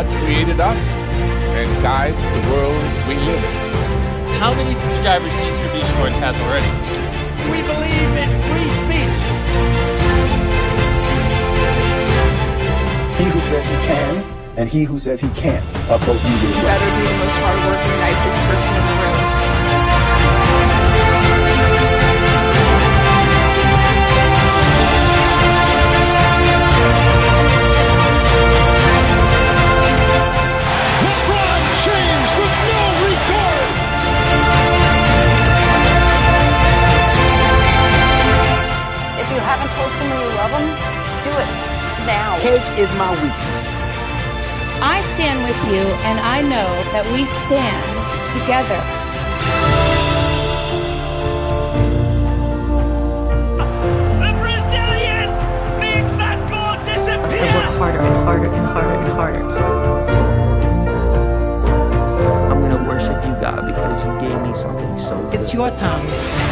God created us and guides the world we live in. How many subscribers Mr. B Shorts has already? We believe in free speech. He who says he can and he who says he can't are both legally You right. better be the most hardworking, nicest person it now. Cake is my weakness. I stand with you, and I know that we stand together. The Brazilian makes that goal I disappear. work harder and harder and harder and harder. I'm gonna worship you, God, because you gave me something so good. It's your time.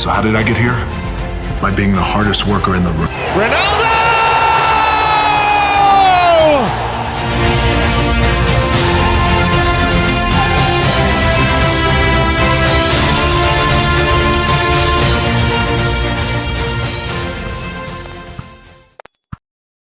So how did I get here? By being the hardest worker in the room. Ronaldo!